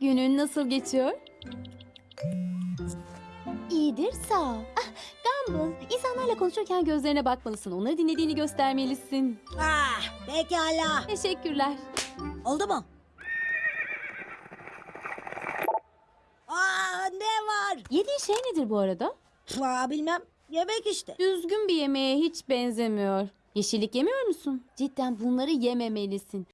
Günün nasıl geçiyor? İyidir sağ ol. Ah, Gumball, insanlarla konuşurken gözlerine bakmalısın. Onları dinlediğini göstermelisin. Ah, pekala. Teşekkürler. Oldu mu? Aa, ne var? Yediğin şey nedir bu arada? Aa, bilmem. Yemek işte. Düzgün bir yemeğe hiç benzemiyor. Yeşillik yemiyor musun? Cidden bunları yememelisin.